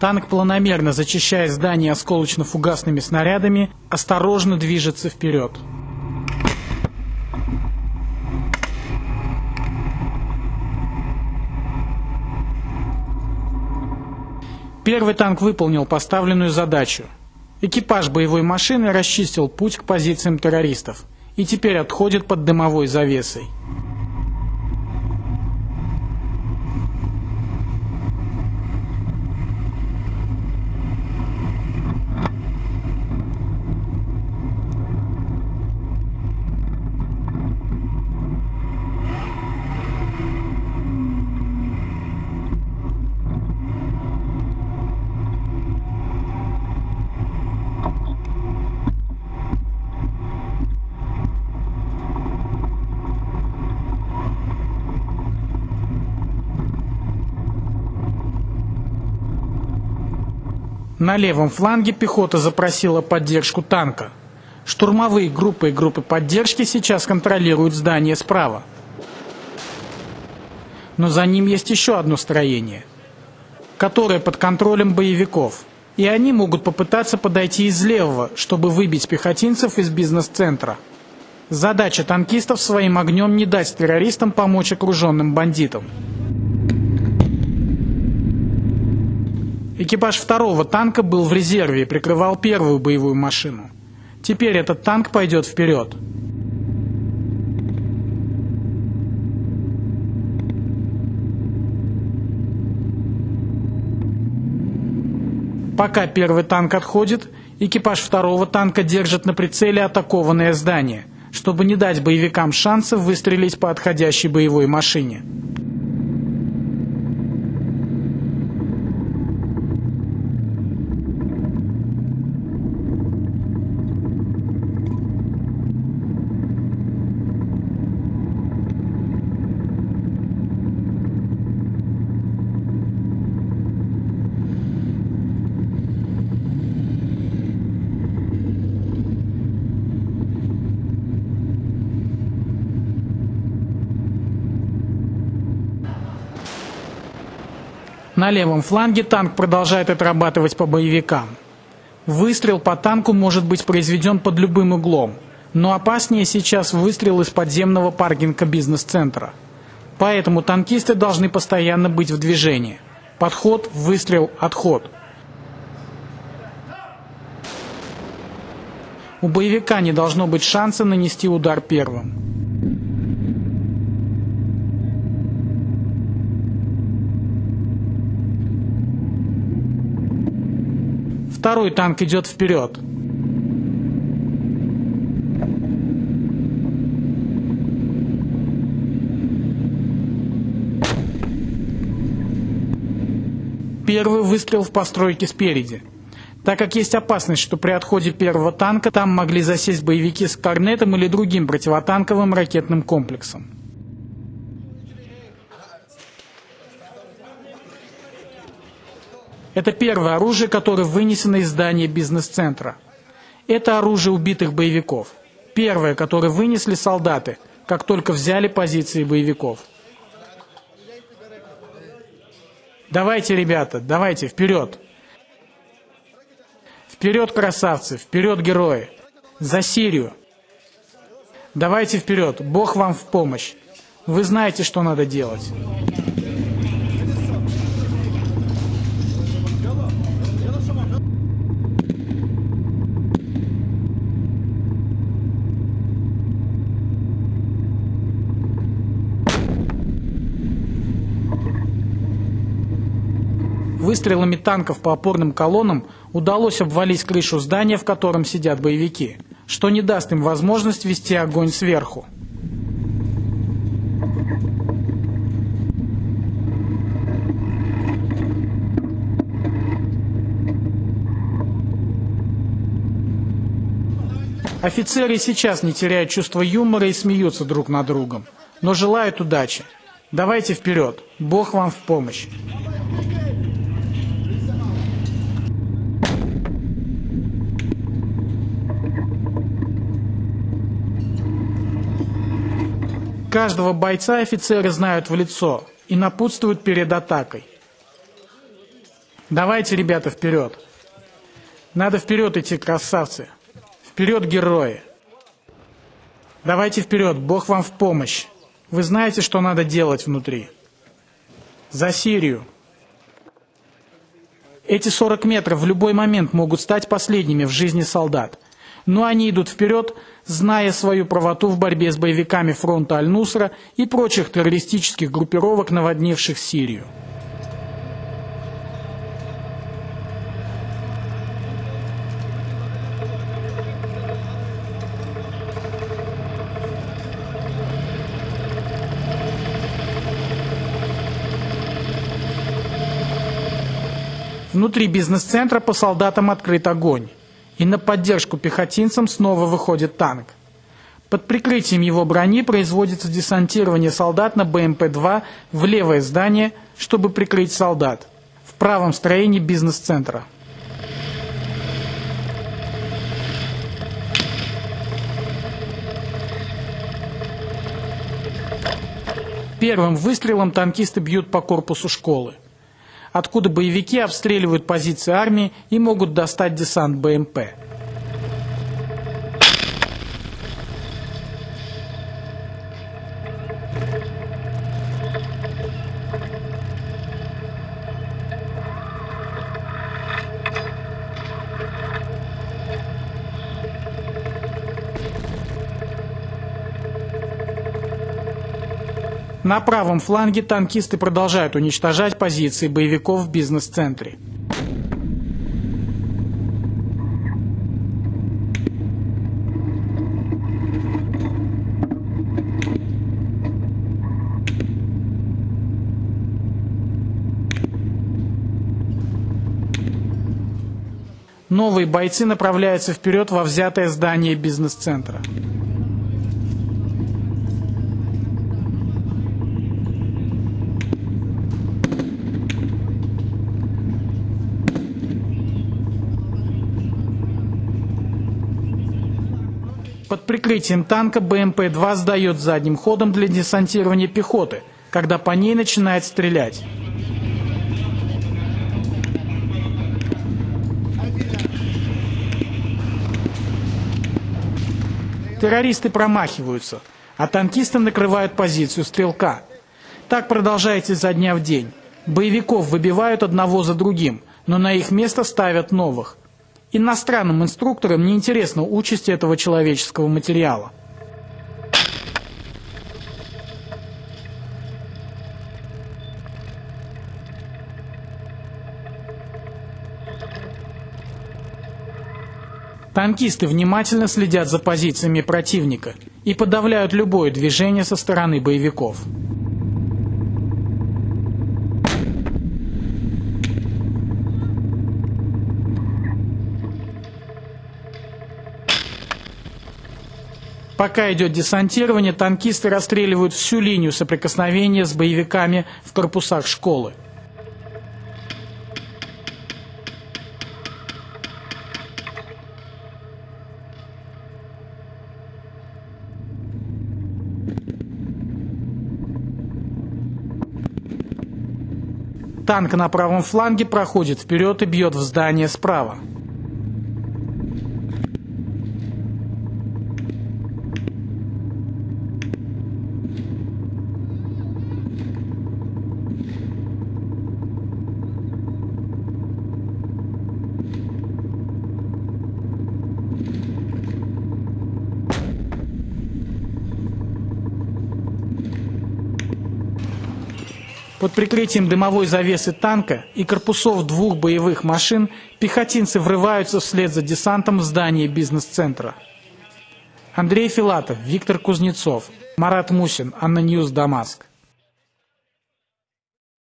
Танк, планомерно зачищая здание осколочно-фугасными снарядами, осторожно движется вперед. Первый танк выполнил поставленную задачу. Экипаж боевой машины расчистил путь к позициям террористов и теперь отходит под дымовой завесой. На левом фланге пехота запросила поддержку танка. Штурмовые группы и группы поддержки сейчас контролируют здание справа. Но за ним есть еще одно строение, которое под контролем боевиков. И они могут попытаться подойти из левого, чтобы выбить пехотинцев из бизнес-центра. Задача танкистов своим огнем не дать террористам помочь окруженным бандитам. Экипаж второго танка был в резерве и прикрывал первую боевую машину. Теперь этот танк пойдет вперед. Пока первый танк отходит, экипаж второго танка держит на прицеле атакованное здание, чтобы не дать боевикам шанса выстрелить по отходящей боевой машине. На левом фланге танк продолжает отрабатывать по боевикам. Выстрел по танку может быть произведен под любым углом, но опаснее сейчас выстрел из подземного паркинга бизнес-центра. Поэтому танкисты должны постоянно быть в движении. Подход, выстрел, отход. У боевика не должно быть шанса нанести удар первым. Второй танк идет вперед. Первый выстрел в постройке спереди. Так как есть опасность, что при отходе первого танка там могли засесть боевики с корнетом или другим противотанковым ракетным комплексом. Это первое оружие, которое вынесено из здания бизнес-центра. Это оружие убитых боевиков. Первое, которое вынесли солдаты, как только взяли позиции боевиков. Давайте, ребята, давайте, вперед! Вперед, красавцы, вперед, герои! За Сирию! Давайте вперед, Бог вам в помощь! Вы знаете, что надо делать. Выстрелами танков по опорным колоннам удалось обвалить крышу здания, в котором сидят боевики, что не даст им возможность вести огонь сверху. Офицеры сейчас не теряют чувство юмора и смеются друг над другом, но желают удачи. Давайте вперед, Бог вам в помощь. Каждого бойца офицеры знают в лицо и напутствуют перед атакой. Давайте, ребята, вперед. Надо вперед идти, красавцы. Вперед, герои. Давайте вперед, Бог вам в помощь. Вы знаете, что надо делать внутри. За Сирию. Эти 40 метров в любой момент могут стать последними в жизни солдат. Но они идут вперед, зная свою правоту в борьбе с боевиками фронта Аль-Нусра и прочих террористических группировок, наводнивших Сирию. Внутри бизнес-центра по солдатам открыт огонь. И на поддержку пехотинцам снова выходит танк. Под прикрытием его брони производится десантирование солдат на БМП-2 в левое здание, чтобы прикрыть солдат. В правом строении бизнес-центра. Первым выстрелом танкисты бьют по корпусу школы откуда боевики обстреливают позиции армии и могут достать десант БМП. На правом фланге танкисты продолжают уничтожать позиции боевиков в бизнес-центре. Новые бойцы направляются вперед во взятое здание бизнес-центра. Под прикрытием танка БМП-2 сдает задним ходом для десантирования пехоты, когда по ней начинает стрелять. Террористы промахиваются, а танкисты накрывают позицию стрелка. Так продолжается изо дня в день. Боевиков выбивают одного за другим, но на их место ставят новых. Иностранным инструкторам не интересна участь этого человеческого материала. Танкисты внимательно следят за позициями противника и подавляют любое движение со стороны боевиков. Пока идет десантирование, танкисты расстреливают всю линию соприкосновения с боевиками в корпусах школы. Танк на правом фланге проходит вперед и бьет в здание справа. Под прикрытием дымовой завесы танка и корпусов двух боевых машин пехотинцы врываются вслед за десантом в здание бизнес-центра. Андрей Филатов, Виктор Кузнецов, Марат Мусин, ANNA News, Дамаск.